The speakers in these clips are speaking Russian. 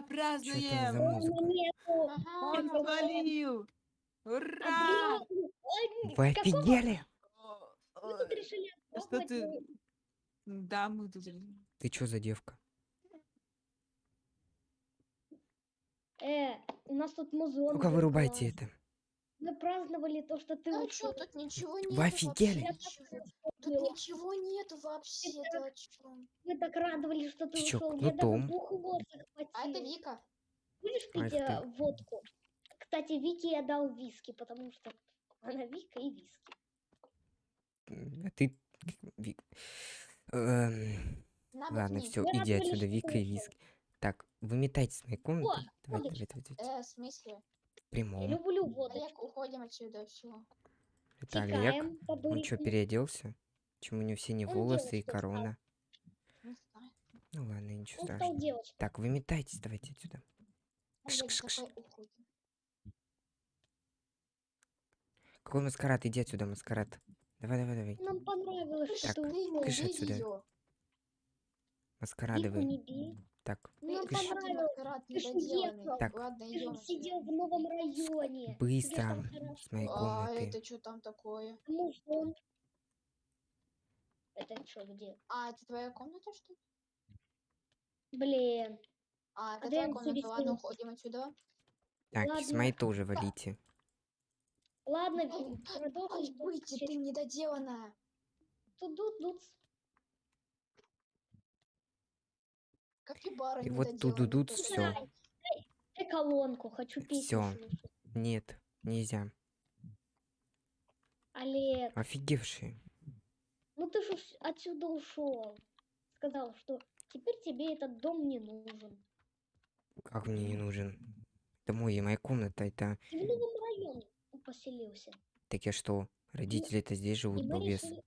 Ура! Что там за Празднуем! Ага. Он свалил! Ура! Вы офигели? Что ты? Да, мы тут... Ты чё за девка? Э, у нас тут музон. Ну-ка вырубайте это. Мы праздновали то, что ты Ну ушел. что, тут ничего нету Вы офигели? Тут ничего нету вообще, ты о чём? Мы так радовались, что ты Ты чё, ушел. Я даже кнутом? бухло А это. Вика. Будешь пить ты. э, водку? Кстати, Вике я дал виски, потому что она Вика и виски. А ты... Ви- Эм, Ладно, все, Мы иди отсюда, Вика и. Виски. Так, выметайте с моей комнаты. Давай, давай, давай, давай. Э, в смысле? В Я прямом. люблю водочку. Уходим отсюда, все. Это Олег. Он что, переоделся? Почему у него синие Он волосы и корона? Ну ладно, ничего Он страшного. девочкой. Так, выметайтесь, давайте отсюда. Кш-кш-кш. давай уходим. Какой маскарад? Иди отсюда, маскарад. Давай, давай, давай. Нам понравилось, что Так, кыш бей отсюда. её. Так, Нам кыш. понравилось. Ты ж недоделанный. уехал. Так. Ладно, же идем. сидел в новом районе. Быстро с моей А комнаты. это что там такое? Ну, он- Это что, где? А, это твоя комната, что ли? Блин. А, это Адриан, твоя комната. Ладно, уходим отсюда. Так, с ладно. моей тоже валите. Ладно, продолжим. Ой, выйти, ты недоделанная. Тут-тут-тут. Капибара И вот недоделанная тут-тут-тут какая-то. всё. Дай, дай, колонку, хочу песню слушать. Нет, нельзя. Олег, Офигевшие. ну ты же отсюда ушел. Сказал, что теперь тебе этот дом не нужен. Как мне не нужен? Это мой, моя комната, это... Ты в новом районе поселился. Так я что, родители-то здесь живут, И балбес. решили,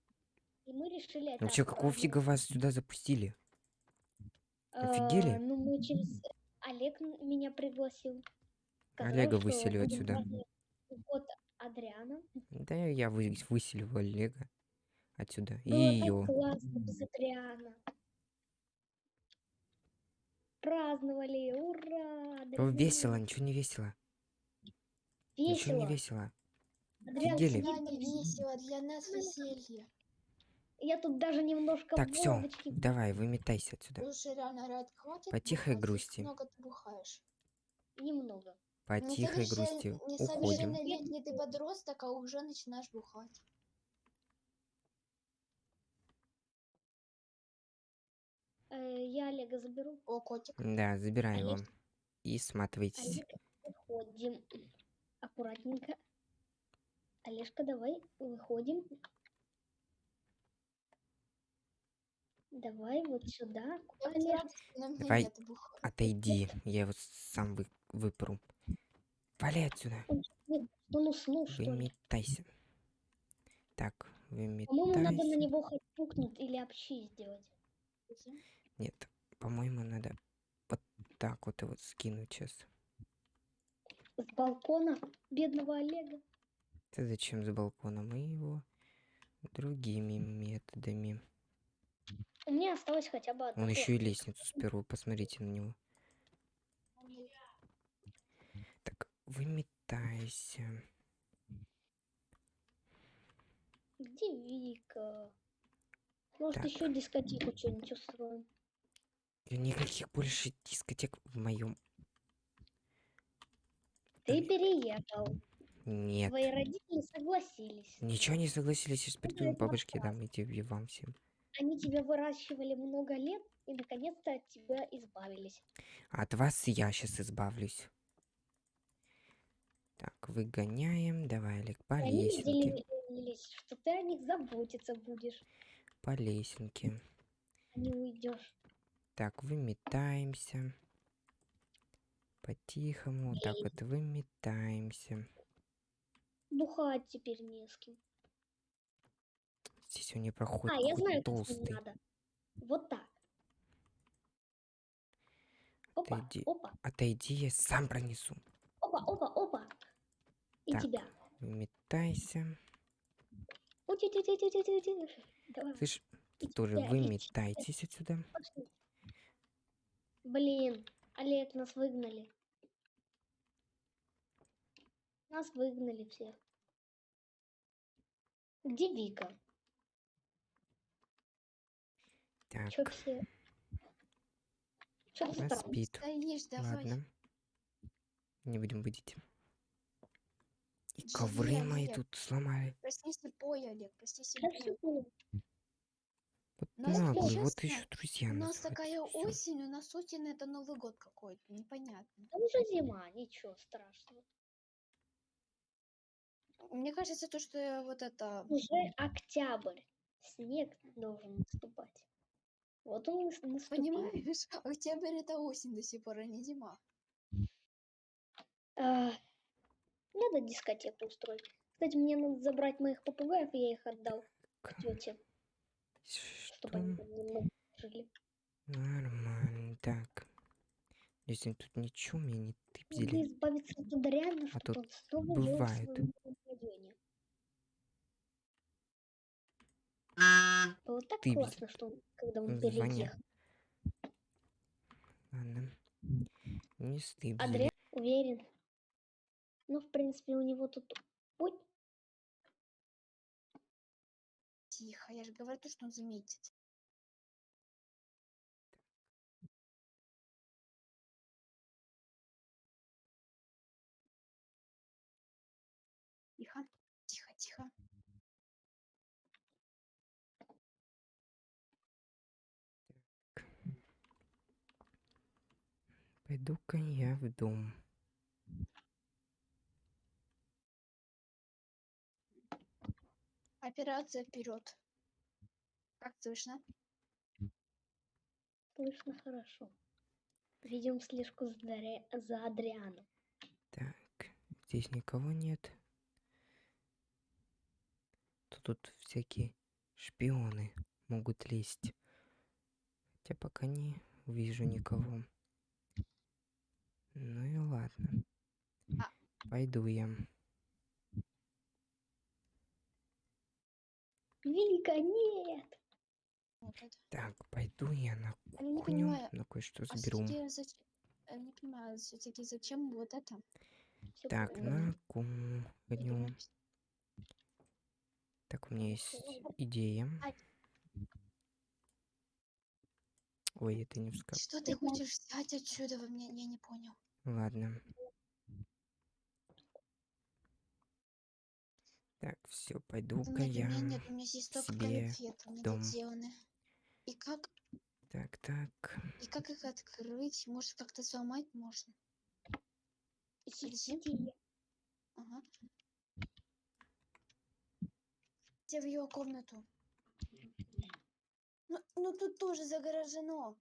и мы решили Вообще, какого фига вас сюда запустили? Офигели? А, ну, мы через... Олег меня пригласил. Сказал, Олега выселю отсюда. Вот Адриана. Да я вы, выселю Олега отсюда. И Было так ее. классно без Адриана. Праздновали, ура! Адриан. Весело, ничего не весело. Ничего не весело. Адриан Офигели. не весело, для нас веселье. Я тут даже немножко Так, все, давай, выметайся отсюда. Слушай, реально, Рад, хватит По тихой грусти. Много ты бухаешь. немного. По тихой грусти уходим. Несовершеннолетний ты подросток, а уже начинаешь бухать. Э, я Олега заберу. О, котик. Да, забирай его. Олег. И сматывайтесь. Олег, выходим. Аккуратненько. Олежка, давай, выходим. Давай вот сюда. Давай. Отойди, я его сам вы, выпру. Вали отсюда. Нет, он уснул, что ли? Выметайся. Так, По-моему, надо на выметайся. него хоть пукнуть или общи сделать. Нет, по-моему, надо вот так вот его скинуть сейчас. С балкона бедного Олега. Ты зачем с балкона? Мы его другими методами. У меня осталось хотя бы одно. Он еще и лестницу сперва, посмотрите на него. Так, выметайся. Где Вика? Может, Так. еще дискотеку что-нибудь устроим? Никаких больше дискотек в моем Ты переехал. нет. Твои родители согласились. Ничего не согласились, сейчас приду это по башке дам и тебе вам всем. Они тебя выращивали много лет и наконец-то от тебя избавились. От вас я сейчас избавлюсь. Так, выгоняем. Давай, Олег, по И они лесенке. разделились, что ты о них заботиться будешь, По лесенке. не уйдешь. Так, выметаемся. По-тихому. Так вот выметаемся. Бухать теперь не с кем. Здесь у нее проход а, я знаю, как толстый. надо. Вот так. Опа, Отойди. опа, Отойди, я сам пронесу. опа, опа, опа. И Так. тебя. Выметайся. Ути-ти-ти-ти-ти-ти-ти. Давай, Слышь, и тоже тебя, и выметайтесь отсюда. пошли. Блин, Олег, нас выгнали. Нас выгнали всех. Где Вика? Так, Чё все? Чё она странно? спит. Стоишь, давай. Ладно. Не будем будить. И Джи, ковры мои Олег. тут сломали. Прости слепой, Олег, прости слепой. Вот наглый, вот еще друзья У нас такая всё. осень, у нас осень это Новый год какой-то, непонятно. Да уже зима, ничего страшного. Мне кажется, то, что вот это... Уже октябрь. Снег должен наступать. Вот он наступил. Понимаешь, октябрь это осень до сих пор, а не зима. А, надо дискотеку устроить. Кстати, мне надо забрать моих попугаев, я их отдал Так, тете, Что? чтобы они немного жили. Нормально. Так. Если тут ничего меня не Надо тыпзили. избавиться от Адриана, А тут бывает. своем Было так Ты классно, что когда он переехал. Ладно. Не стыдно. Адриан уверен. Ну, в принципе, у него тут... Ой, Тихо, я же говорю то, что он заметит. Тихо, тихо, тихо. Пойду-ка я в дом. Операция вперед. Как слышно? слышно хорошо. Ведем слежку за, Дари- за Адрианом. Так, здесь никого нет. То тут всякие шпионы могут лезть. Хотя пока не вижу никого. Ну и ладно. А. Пойду я. Вика, нет! Вот это. Так, пойду я на Я кухню, понимаю, на кое-что А заберу. зач- Я не понимаю, все-таки зачем вот это? Всё Так, правильно. на кухню. Так, у меня есть идея. Ай. Ой, это не вскак. Что ты хочешь взять отсюда? Вы мне я не понял. Ладно. Так, все, У пойду-ка меня, у я. меня нет, у меня здесь только себе конфеты дом. недоделаны. И как, Так, так. и как их открыть? Может, как-то сломать можно? Идея. Ага. Где в ее комнату? Ну, ну тут тоже загорожено.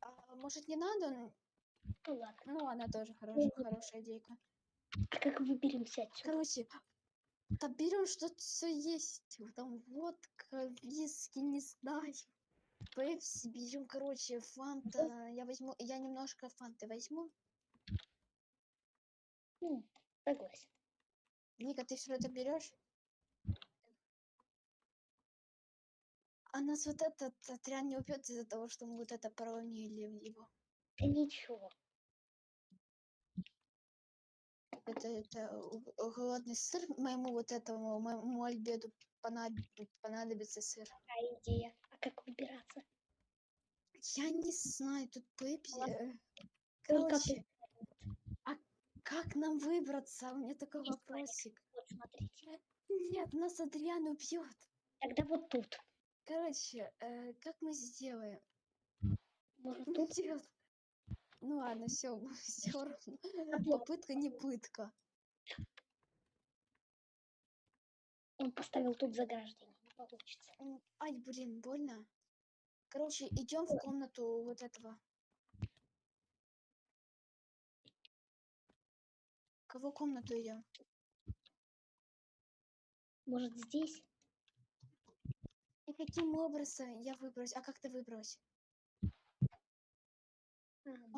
А, может, не надо? Н- Ну. Ну, она тоже хорошая, хорошая идейка. А как выберемся отсюда? Короче, да берем что-то все есть. Там водка, виски, не знаю. Пепси берем, короче, фанта. Я возьму, я немножко фанты возьму. Ну, согласен. Ника, ты все это берешь? А нас вот этот отряд не убьет из-за того, что мы вот это проронили в него. Да ничего. Это, это голодный сыр моему вот этому, моему альбеду понадоб- понадобится сыр. Какая идея? А как выбираться? Я не знаю, тут Пепси. Ладно. э, Только Короче, а как нам выбраться? У меня такой знаю. вопросик. Вот смотрите. Нет, нас Адриан убьет. Тогда вот тут. Короче, э, как мы сделаем? Может Ну, тут? нет. Ну ладно, все, все равно. Попытка не пытка. Он поставил тут заграждение. Не получится. Ай, блин, больно. Короче, идем в комнату вот этого. Кого комнату идем? Может здесь? И каким образом я выбрось? А как ты выбрось?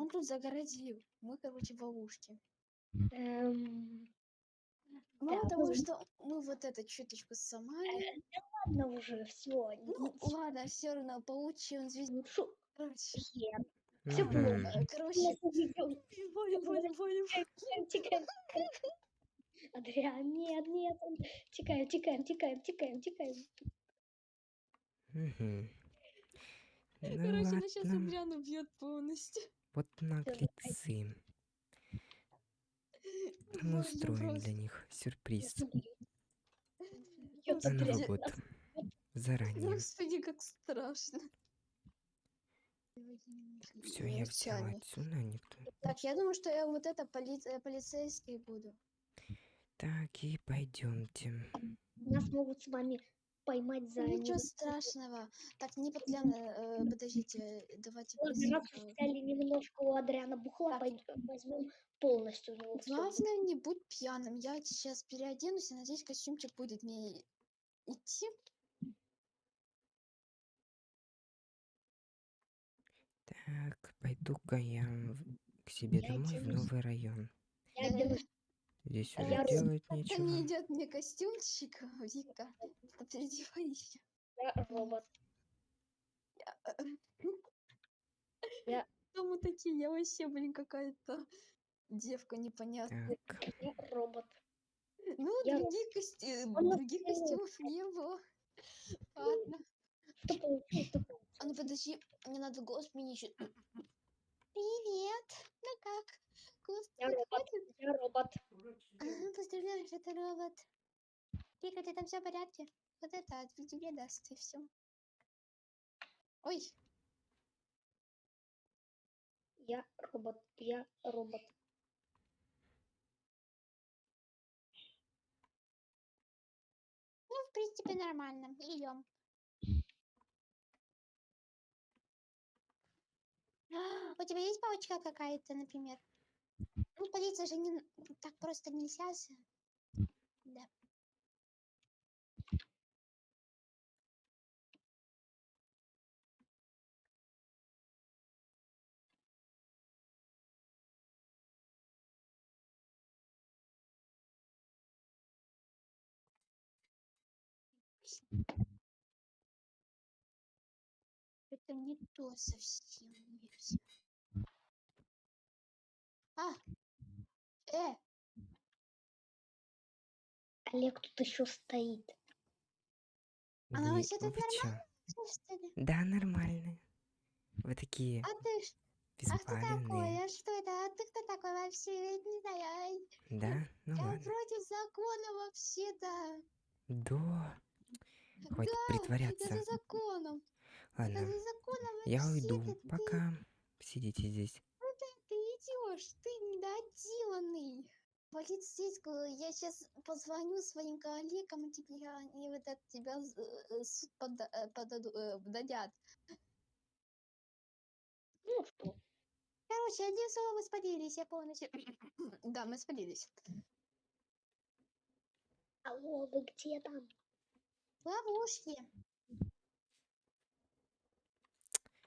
Ам, Он тут загородил. Мы, короче, в ловушке. эм, Мало Да, того, ну, что мы вот это чуточку сломали. Ладно уже, все. Ну, ладно, все равно получил звезду. Лучше Короче, хер. Всё Мгм. плохо. Э, Короче, Валя, Валя, Валя. Тікаємо, тікаємо. Адріан, нет, нет. Тікаємо, тікаємо, тікаємо, тікаємо, тікаємо. Мгм. Ну Короче, она сейчас ладно, Адриана убьет полностью. вот наглецы. Мы устроим для них сюрприз на Новый Адріан, год. Заранее. Господи, как страшно. Все, я взял Молчание. отсюда, никто. Так, я думаю, что я вот это поли- э, полицейский буду. Так, и пойдемте. Нас могут с вами поймать за... Ничего страшного. Так, не подгляно, э, подождите, давайте Ладно, раз взяли немножко у Адриана бухла, возьмем полностью. Главное, не будь пьяным. Я сейчас переоденусь и надеюсь, костюмчик будет мне идти. Так, пойду-ка я к себе Я домой в новый район. Я оденусь. Здесь А уже я делать не нечего. идет мне костюмчик, Вика. Переодевайся. Я робот. Я- Кто мы такие? Я вообще, блин, какая-то девка непонятная. Так, Я робот. Ну, Я- других, кости- других костюмов не было. Ладно. Что получилось, что А ну подожди, мне надо голос сменить. ещё. Привет. Ну как? Голос Я робот. Я робот. Ага, поздравляю, что ты робот. Вика, ты там все в порядке? Вот это от тебе даст и все. Ой, Я робот. Я робот. ну, в принципе, нормально. Идем. У тебя есть палочка какая-то, например? Ну, полиция же не так просто нельзя. Да. Это не то совсем. нельзя. А! Э! Олег тут еще стоит. Она вы- вообще тут вы чё? Что ли? Да, нормально. Вы такие А ты ж- а кто такой? А что это? А ты кто такой вообще? Я не знаю. Да? Ну Я ладно. против закона вообще-то. Да. Хватит Да, притворяться. за законом. Ладно, за законом я уйду. Ты- Пока. Сидите здесь. Ты идешь, ты недоделанный. Полицейскую, я сейчас позвоню своим коллегам, и тебе они вот от тебя э, суд пода- э, подаду- э, дадят. Ну что? Короче, одним словом, мы спалились, я полностью... да, мы спалились. Алло, вы где там? В ловушке.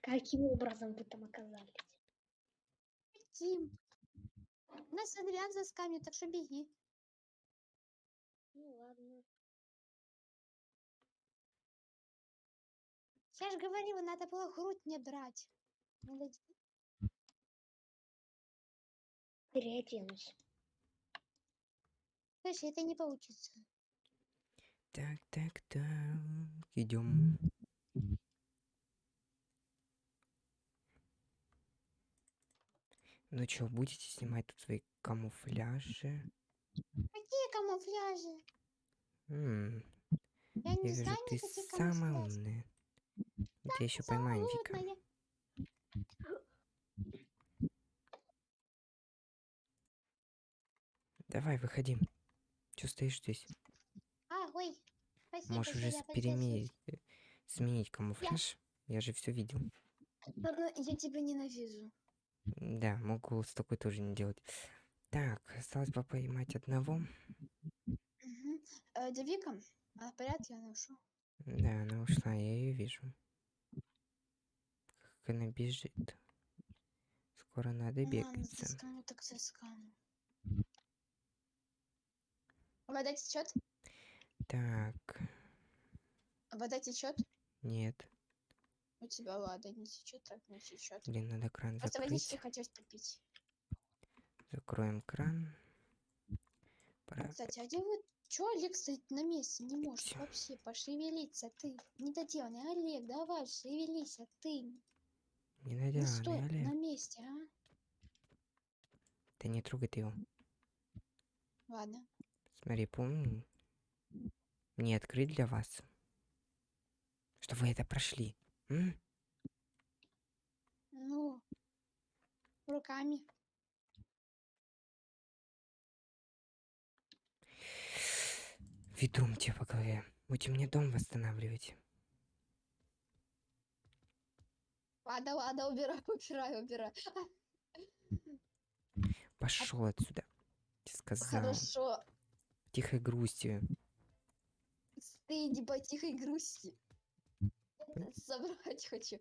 Каким образом вы там оказались? Тим. Нас Адриан заскамит, так что беги. Ну ладно. Я же говорила, надо было грудь мне брать. Надо де- Переоденусь. Слушай, это не получится. Так, так, так. Идем. Ну что, будете снимать тут свои камуфляжи? Какие камуфляжи? М, Я Я не вижу, знаю ты самая камуфляжей. умная. Я тебя еще поймаю. Самая Давай, выходи. Че стоишь здесь? А, ой. Спасибо, Можешь уже я переменить, э, сменить камуфляж. Я же все видел. Ладно, я тебя ненавижу. Да, могу с такой тоже не делать. Так, осталось бы поймать одного. Мгм. Э, Девика, а в порядке она ушла? Да, она ушла, я ее вижу. Как она бежит. Скоро надо Ладно, бегаться. заскану так заскану. Вода течет? Так, Вода течет? нет. У тебя ладно, не течет, так не течет. Блин, надо кран Просто закрыть. водички хотелось попить. Закроем кран. Пора. Кстати, а где вы? Чё Олег стоит на месте? Не может Всё. вообще пошевелиться. Ты недоделанный. Олег, давай, шевелись, а ты не стой Недоделанный, на Олег. месте, а? Ты не трогай ты его. Ладно. Смотри, помню. Не открыть для вас. Что вы это прошли. Ну, руками. Ведром тебе по голове. Будете мне дом восстанавливать. Ладно, ладно, убирай, убирай, убирай. Пошел отсюда. Я сказал. Хорошо. Тихой грустью. Стыди по тихой грусти. Собрать хочу.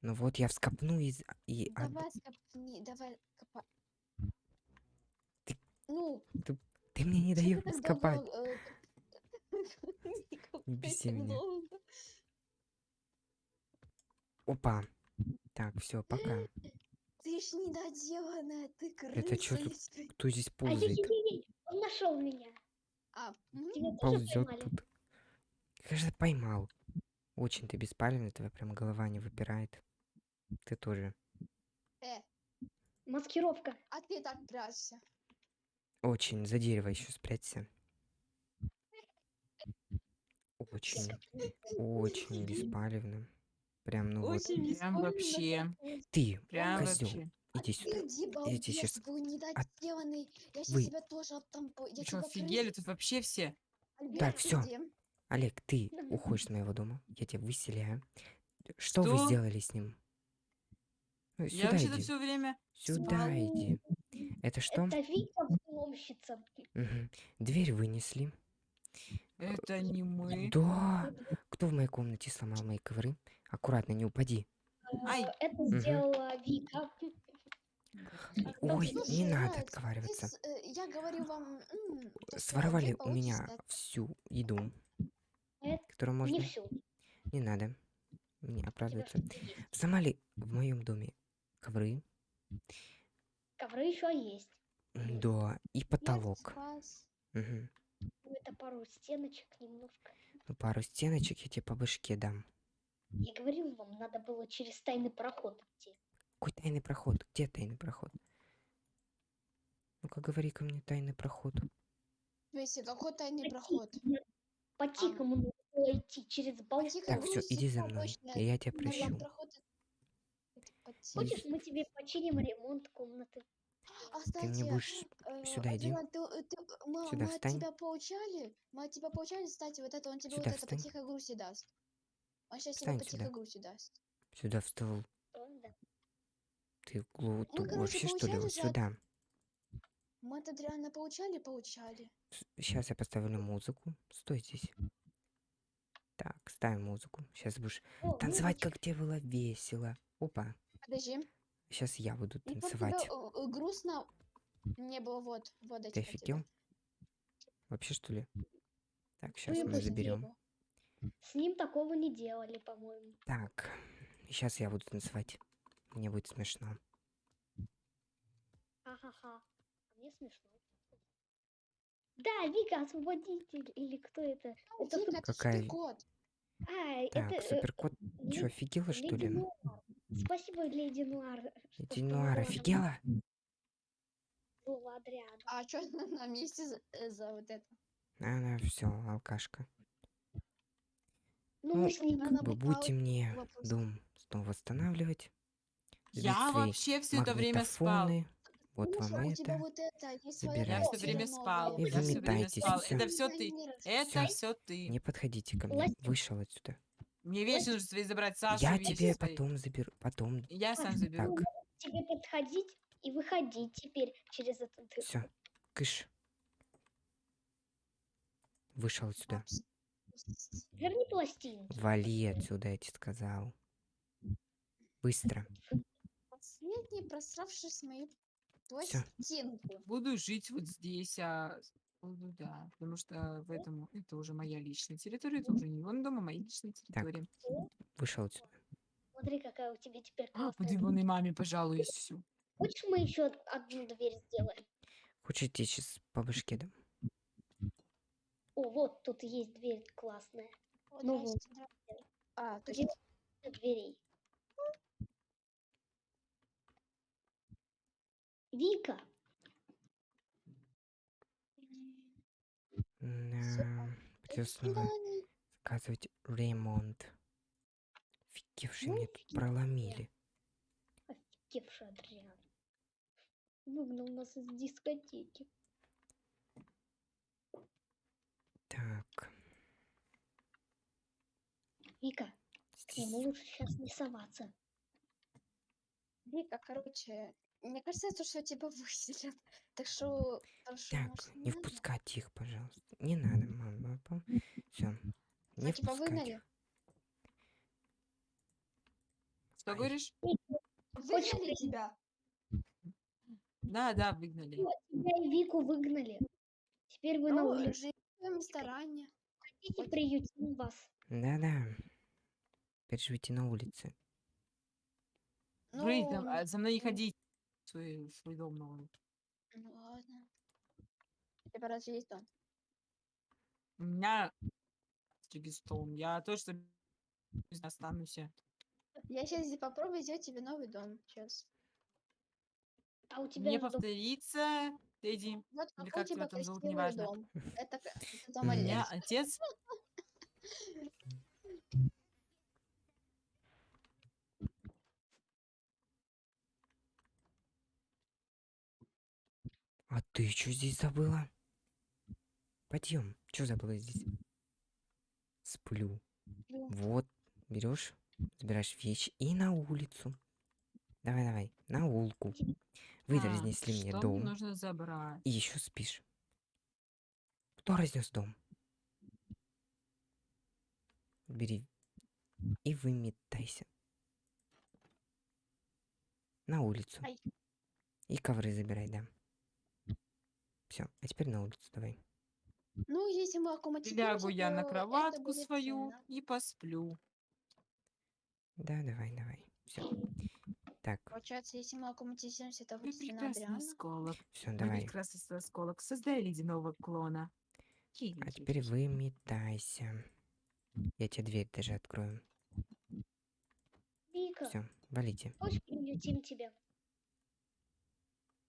Ну вот я вскопну и... и от- Давай скопни, давай копай. Ты- Ну, Ты мне не ты даешь давно, э, не беси меня. Опа. Так, все, пока. Ты ж недоделанная, ты крыса. Это чё тут? Кто здесь А ползает? он нашел меня. А. Тебя тоже Ползет поймали? тут. Кажется, поймал. Очень ты беспалевный, твоя прям голова не выпирает. Ты тоже. э, Маскировка. а ты так прячься. Очень. За дерево еще спрячься. Очень, очень беспалевным. Прям, ну вот. Очень Прям беспомощно вообще. Ты, Прям козел, вообще. иди сюда. Иди, балбес, щас был недоделанный. Я сейчас Вы- тебя тоже оттампу. Я Вы что, тебя офигели? Тут вообще все. Альберт, Так, всё. иди. Олег, ты уходишь с моего дома. Я тебя выселяю. Что вы Что? сделали с ним? Ну, Я Сюда вообще-то иди. все время Сюда спал. иди. Это что? Это Вика взломщица. Мгм. Дверь вынесли. Это не мы. Да. Кто в моей комнате сломал мои ковры? Аккуратно, не упади. Ай. Э, Это сделала Вика. Ой, Слушай, не надо отговариваться. э, Я говорю вам, Своровали у меня всю еду, Это которую можно. Не всю. Не надо. Не оправдываться. есть. Сломали в моем доме ковры, Ковры еще есть. да, и потолок. Ну, Это пару стеночек немножко. Ну, пару стеночек я тебе по башке дам. Я говорил вам, надо было через тайный проход идти. Какой тайный проход? Где тайный проход? Ну-ка, говори ко мне тайный проход. Веси, какой тайный По тихому- надо было идти через балкон. Так, все, иди за мной. точно Я тебя прощу. Хочешь, мы тебе починим ремонт комнаты? А, Ты мне кстати, будешь э, сюда иди. Ты, э, ты, э, мы, Сюда мы от встань. тебя получали, мы от тебя получали, кстати, вот это он тебе Сюда вот это по встань. тихой грусти даст. Он сейчас тебе Встань по сюда. тихой грусти даст. Сюда встал. Он, да. Ты глу... Ну, вообще что ли? же от- сюда. Мы от Адриана получали, получали. Сейчас я поставлю музыку. Стой здесь. Так, ставим музыку. Сейчас будешь О, танцевать, музычка. как тебе было весело. Опа. Подожди. Сейчас я буду вот тебе танцевать. э, э, грустно не было, вот, вот Ты офигел? Вообще что ли? Так, Ну, сейчас я мы заберем. С ним такого не делали, по-моему. Так, сейчас я буду танцевать. Мне будет смешно. Ха-ха-ха. А мне смешно. Да, Вика, освободитель. Или кто это? Ну, Это Вика, это Какая- суперкот. А, Так, это... э, суперкот, ле- что, офигела, что ли? Нуар. Спасибо, Леди Нуар. что Леди Нуар, офигела? Адриану. А что на месте за, э, за вот это? Она все, алкашка. Ну, Ну, мы с ним... Она Как бы будете мне вопрос. дом снова восстанавливать. Я свои вообще все это время спал. Магнитофоны. Вот вам у это. вот это. Я все время спал. И Я все время спал. Это все ты. Это все ты. Не подходите ко мне. Вышел отсюда. Мне вещи нужно свои забрать, Сашу Я тебе свои. потом заберу. Потом. Я сам Так, заберу. Тебе подходить и выходить теперь через дырку. все. Кыш. Вышел отсюда. Верни пластинки. Вали отсюда, я тебе сказал. Быстро. Последний просравшись мою Всё. Пластинку. Буду жить вот здесь, а буду, да. Потому что в этом это уже моя личная территория, это уже не он дома, моя личная территория. Вышел отсюда. Смотри, какая у тебя теперь А, классная. Подвигай маме, пожалуй, всю. Хочешь, мы еще одну дверь сделаем? Хочете сейчас по башке дам? О, вот тут есть дверь классная. О, Ну вот. здрасте, здрасте. А, Где точно. дверей? Вика, Да, придется снова заказывать ремонт. Фигевшие Ну, мне тут проломили. офигевший Адриан. Выгнал нас из дискотеки. Так, Вика, к нему здесь лучше сейчас не соваться. Вика, короче, мне кажется, то, что тебя выселят. Так что, прошу, Так, может, не надо? впускать их, пожалуйста. Не надо, мама, папа. Все. Не А впускать выгнали? Что Ай. говоришь? Выгнали тебя? Да, да, выгнали. Всё, Тебя и Вику выгнали. Теперь вы на Ну, улице. в своем ресторане. Хотите, приютим вас. Да-да. Теперь живите на улице. Ну, а за мной не ну. ходить. Свой, свой дом новый. Ну ладно. У тебя разве есть дом? У меня стол. Я точно останусь. Я сейчас попробую сделать тебе новый дом. Сейчас. А у тебя Не же дом- повторится, Тедди. Вот Или какой как у тебя там зовут, неважно. дом. Это, это У дом меня Олега. отец А ты что здесь забыла? Пойдем. Что забыла здесь? Сплю. Сплю. Вот, берешь, забираешь вещи и на улицу. Давай, давай, на улку. Вы А, разнесли мне дом нужно забрать? и еще спишь. Кто разнес дом? Бери и выметайся. На улицу. Ай. И ковры забирай, да. Все, а теперь на улицу давай. Ну, если мы аккуматизируемся, Лягу я на то кроватку свою ценно. и посплю. Да, давай, давай. Все. Так, Получается, если мы аккуматизируемся, это Мой будет прекрасный осколок. все, давай. прекрасный осколок. Создай ледяного клона. А теперь выметайся. Я тебе дверь даже открою. Вика, Все, валите. хочешь, приютим тебя?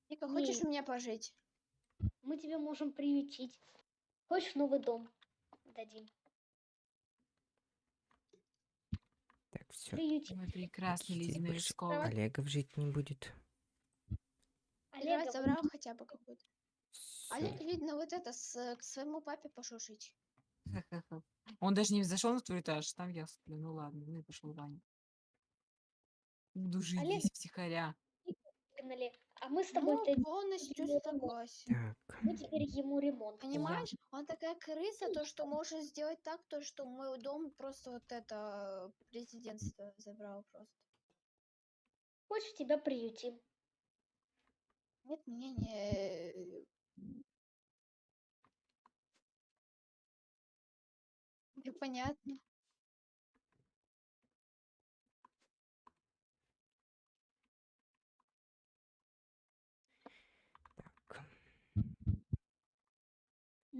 Вика, хочешь у меня пожить? Мы тебя можем приютить. Хочешь новый дом? Дадим. Так, все. Приютим. Теперь ледяной больше осколок. Олегов жить не будет. Олег забрал хотя бы какой-то. Олег, видно, вот это, с, к своему папе пошел жить. Ха-ха-ха. Он даже не зашел на твой этаж, там я сплю. Ну ладно, ну и пошел Ваня. Буду жить Олег- здесь втихаря. выгнали. А мы с тобой Ну, полностью согласен. Так, мы теперь ему ремонт. Понимаешь, он такая крыса, то что может сделать так, то что мой дом просто вот это президентство забрал просто. Хочешь, тебя приютим? Нет, мне не... Непонятно.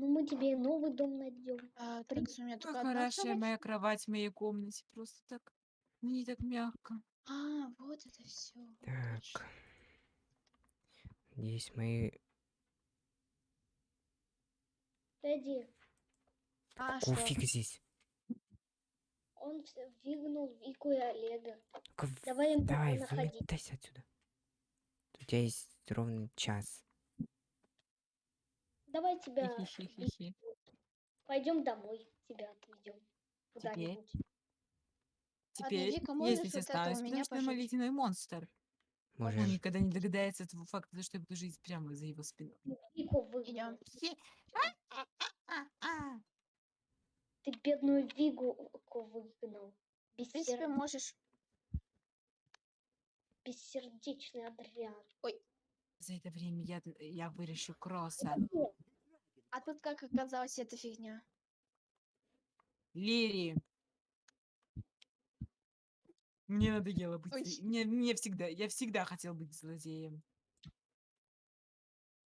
Ну, мы тебе новый дом найдем. А, так, у меня только одна хорошая моя кровать в моей комнате. Просто так. Мне так мягко. А, вот это все. Так. Надеюсь, мои... Тедди, А, Какого что? фига здесь? он выгнал Вику и Олега. В- Давай им Давай, выметайся отсюда. У тебя есть ровно час. Давай тебя... Хи-хи-хи-хи. Пойдем домой, тебя отведем. Куда-нибудь. Теперь, Вика, если что я пожить? ледяной монстр. Он Можешь. никогда не догадается этого факта, что я буду жить прямо за его спиной. Идем. Ты бедную Вигу выгнал. В принципе, Бессер... можешь... Бессердечный Адриан. За это время я, я выращу кросса. А тут как оказалось эта фигня? Лири. Мне надоело быть... Мне, мне всегда... Я всегда хотел быть злодеем.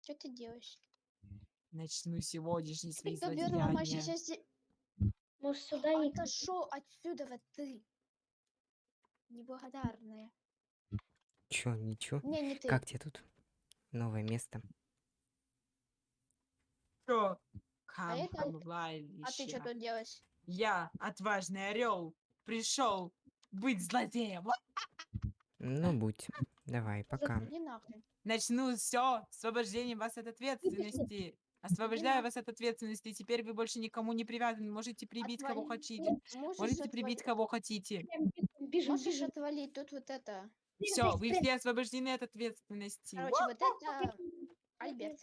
Что ты делаешь? Начну сегодняшний свои злодеяния. сейчас... Может, сюда и... Отошел отсюда, вот ты. Неблагодарная. Чё, ничего? Не, не ты. Как тебе тут? Новое место. Что? А это- А ты что тут делаешь? Я, отважный орел, пришел быть злодеем. Ну, будь. Давай, пока. Начну все освобождением вас от ответственности. Освобождаю вас от ответственности. Теперь вы больше никому не привязаны. Можете прибить кого Отвали. хотите. Можешь Можете прибить отвали- кого хотите. Бежим, бежим, Можешь бежим. отвалить тут вот это. Все, вы все освобождены от ответственности. Короче, вот это Альберт.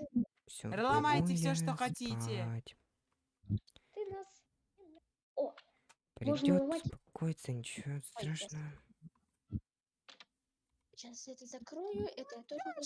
Все. Ломайте всё, что хотите. Ты нас... О, Придет ломать. успокоиться, ничего страшного. Сейчас это закрою, это я тоже